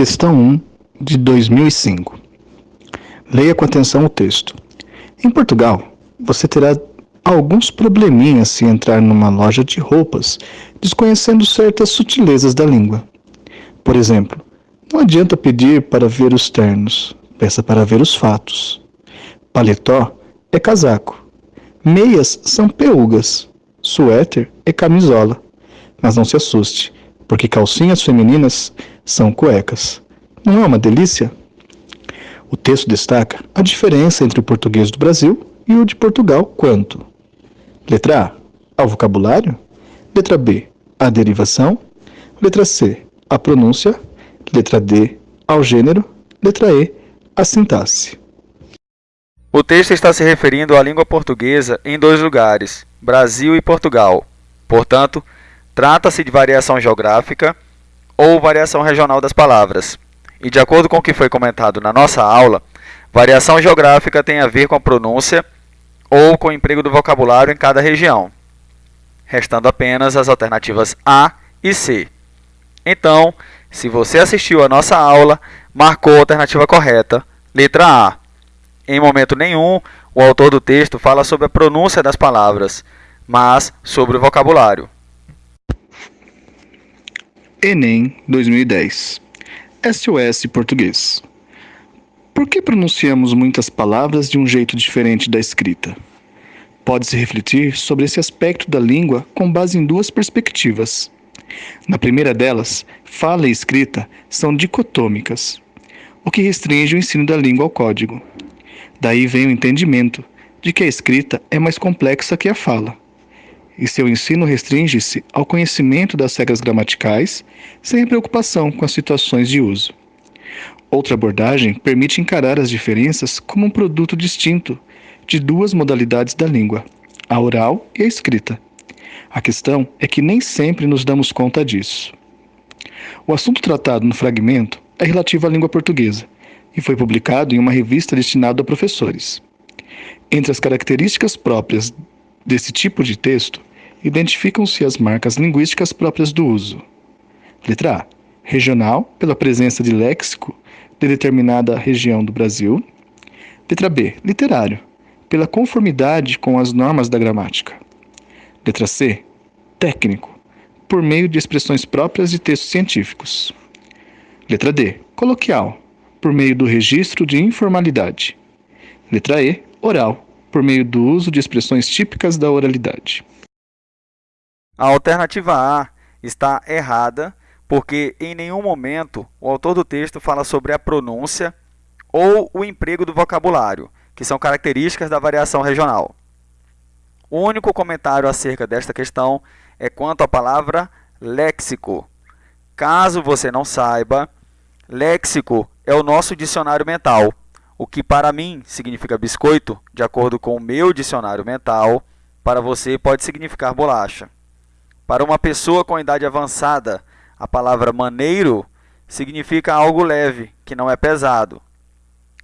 Questão 1 de 2005. Leia com atenção o texto. Em Portugal, você terá alguns probleminhas se entrar numa loja de roupas, desconhecendo certas sutilezas da língua. Por exemplo, não adianta pedir para ver os ternos, peça para ver os fatos. Paletó é casaco. Meias são peugas. Suéter é camisola. Mas não se assuste, porque calcinhas femininas são cuecas. Não é uma delícia? O texto destaca a diferença entre o português do Brasil e o de Portugal quanto Letra A, ao vocabulário. Letra B, a derivação. Letra C, a pronúncia. Letra D, ao gênero. Letra E, a sintaxe. O texto está se referindo à língua portuguesa em dois lugares, Brasil e Portugal. Portanto, trata-se de variação geográfica ou variação regional das palavras. E de acordo com o que foi comentado na nossa aula, variação geográfica tem a ver com a pronúncia ou com o emprego do vocabulário em cada região, restando apenas as alternativas A e C. Então, se você assistiu à nossa aula, marcou a alternativa correta, letra A. Em momento nenhum, o autor do texto fala sobre a pronúncia das palavras, mas sobre o vocabulário. Enem 2010 SOS Português por que pronunciamos muitas palavras de um jeito diferente da escrita? Pode-se refletir sobre esse aspecto da língua com base em duas perspectivas. Na primeira delas, fala e escrita são dicotômicas, o que restringe o ensino da língua ao código. Daí vem o entendimento de que a escrita é mais complexa que a fala, e seu ensino restringe-se ao conhecimento das regras gramaticais, sem preocupação com as situações de uso. Outra abordagem permite encarar as diferenças como um produto distinto de duas modalidades da língua, a oral e a escrita. A questão é que nem sempre nos damos conta disso. O assunto tratado no fragmento é relativo à língua portuguesa e foi publicado em uma revista destinada a professores. Entre as características próprias desse tipo de texto, identificam-se as marcas linguísticas próprias do uso. Letra A. Regional, pela presença de léxico de determinada região do Brasil. Letra B. Literário, pela conformidade com as normas da gramática. Letra C. Técnico, por meio de expressões próprias de textos científicos. Letra D. Coloquial, por meio do registro de informalidade. Letra E. Oral, por meio do uso de expressões típicas da oralidade. A alternativa A está errada porque em nenhum momento o autor do texto fala sobre a pronúncia ou o emprego do vocabulário, que são características da variação regional. O único comentário acerca desta questão é quanto à palavra léxico. Caso você não saiba, léxico é o nosso dicionário mental, o que para mim significa biscoito, de acordo com o meu dicionário mental, para você pode significar bolacha. Para uma pessoa com idade avançada, a palavra maneiro significa algo leve, que não é pesado.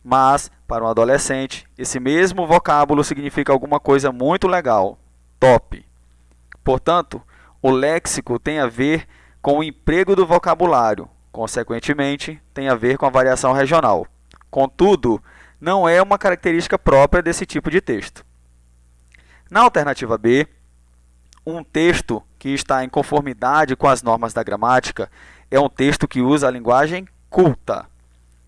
Mas, para um adolescente, esse mesmo vocábulo significa alguma coisa muito legal, top. Portanto, o léxico tem a ver com o emprego do vocabulário, consequentemente, tem a ver com a variação regional. Contudo, não é uma característica própria desse tipo de texto. Na alternativa B, um texto que está em conformidade com as normas da gramática é um texto que usa a linguagem culta.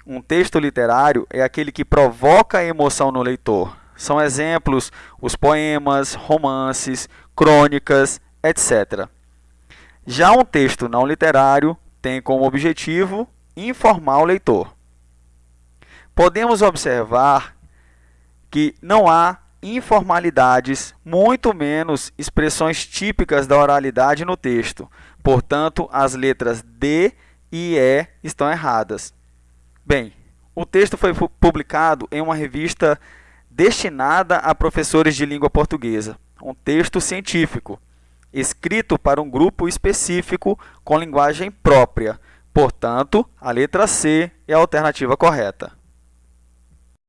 Um texto literário é aquele que provoca emoção no leitor. São exemplos os poemas, romances, crônicas, etc. Já um texto não literário tem como objetivo informar o leitor. Podemos observar que não há informalidades, muito menos expressões típicas da oralidade no texto. Portanto, as letras D e E estão erradas. Bem, o texto foi publicado em uma revista destinada a professores de língua portuguesa, um texto científico, escrito para um grupo específico com linguagem própria. Portanto, a letra C é a alternativa correta.